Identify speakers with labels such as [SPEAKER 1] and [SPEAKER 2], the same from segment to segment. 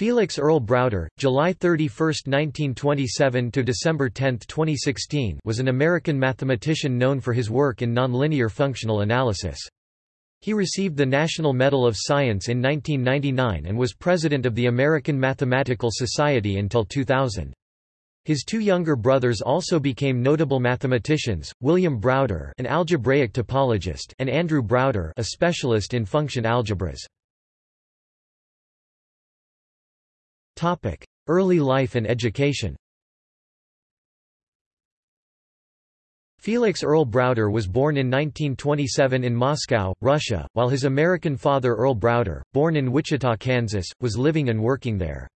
[SPEAKER 1] Felix Earl Browder, July 31, 1927 to December 10, 2016, was an American mathematician known for his work in nonlinear functional analysis. He received the National Medal of Science in 1999 and was president of the American Mathematical Society until 2000. His two younger brothers also became notable mathematicians, William Browder an algebraic topologist and Andrew Browder a specialist in function algebras. Early life and education Felix Earl Browder was born in 1927 in Moscow, Russia, while his American father Earl Browder, born in Wichita, Kansas, was living and working there.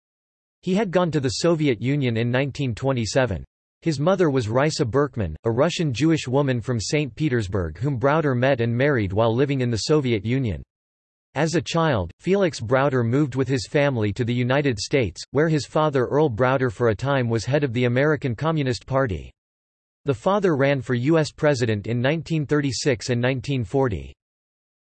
[SPEAKER 1] He had gone to the Soviet Union in 1927. His mother was Raisa Berkman, a Russian Jewish woman from St. Petersburg whom Browder met and married while living in the Soviet Union. As a child, Felix Browder moved with his family to the United States, where his father Earl Browder for a time was head of the American Communist Party. The father ran for U.S. President in 1936 and 1940.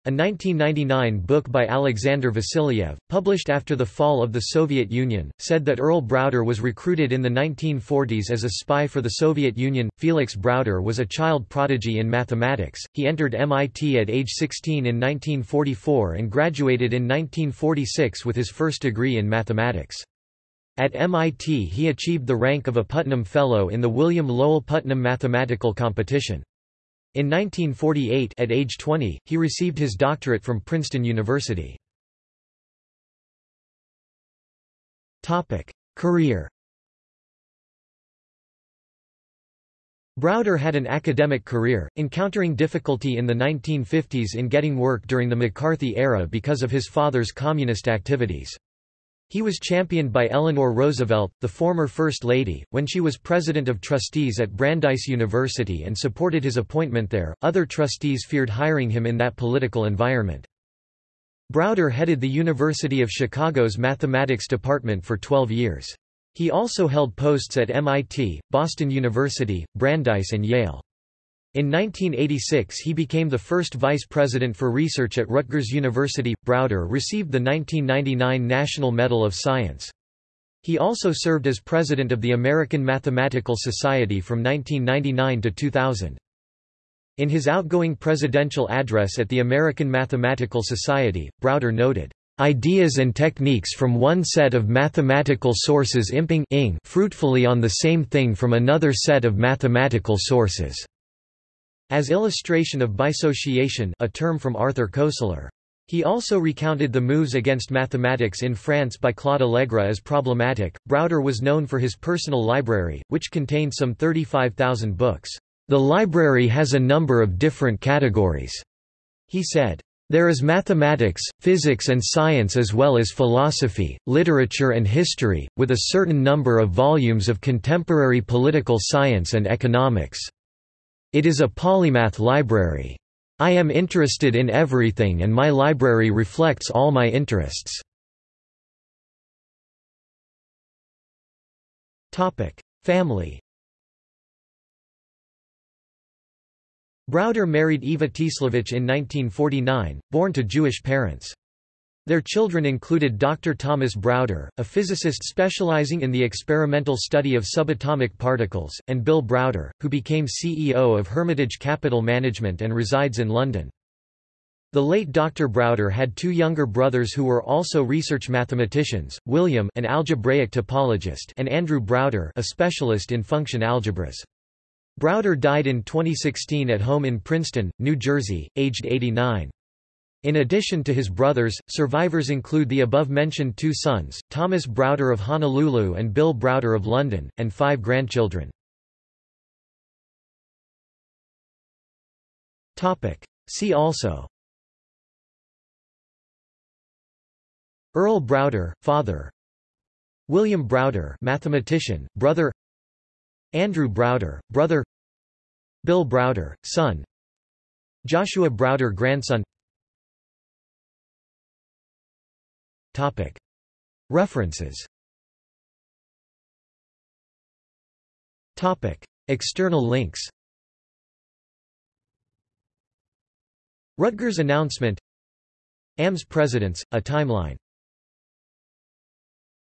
[SPEAKER 1] A 1999 book by Alexander Vassiliev, published after the fall of the Soviet Union, said that Earl Browder was recruited in the 1940s as a spy for the Soviet Union. Felix Browder was a child prodigy in mathematics. He entered MIT at age 16 in 1944 and graduated in 1946 with his first degree in mathematics. At MIT he achieved the rank of a Putnam Fellow in the William Lowell Putnam Mathematical Competition. In 1948 at age 20, he received his doctorate from Princeton University. Career Browder had an academic career, encountering difficulty in the 1950s in getting work during the McCarthy era because of his father's communist activities. He was championed by Eleanor Roosevelt, the former First Lady, when she was president of trustees at Brandeis University and supported his appointment there. Other trustees feared hiring him in that political environment. Browder headed the University of Chicago's mathematics department for 12 years. He also held posts at MIT, Boston University, Brandeis and Yale. In 1986 he became the first vice president for research at Rutgers University. Browder received the 1999 National Medal of Science. He also served as president of the American Mathematical Society from 1999 to 2000. In his outgoing presidential address at the American Mathematical Society, Browder noted, "...ideas and techniques from one set of mathematical sources imping fruitfully on the same thing from another set of mathematical sources." As illustration of bisociation a term from Arthur Koestler. He also recounted the moves against mathematics in France by Claude Allègre as problematic. Browder was known for his personal library, which contained some 35,000 books. The library has a number of different categories, he said. There is mathematics, physics and science as well as philosophy, literature and history, with a certain number of volumes of contemporary political science and economics. It is a polymath library. I am interested in everything and my library reflects all my interests. Family Browder married Eva Tislevich in 1949, born to Jewish parents. Their children included Dr. Thomas Browder, a physicist specializing in the experimental study of subatomic particles, and Bill Browder, who became CEO of Hermitage Capital Management and resides in London. The late Dr. Browder had two younger brothers who were also research mathematicians, William an algebraic topologist and Andrew Browder a specialist in function algebras. Browder died in 2016 at home in Princeton, New Jersey, aged 89. In addition to his brothers, survivors include the above-mentioned two sons, Thomas Browder of Honolulu and Bill Browder of London, and five grandchildren. See also Earl Browder, father William Browder mathematician, brother Andrew Browder, brother Bill Browder, son Joshua Browder grandson References. External links. Rutgers announcement. AMS Presidents, A Timeline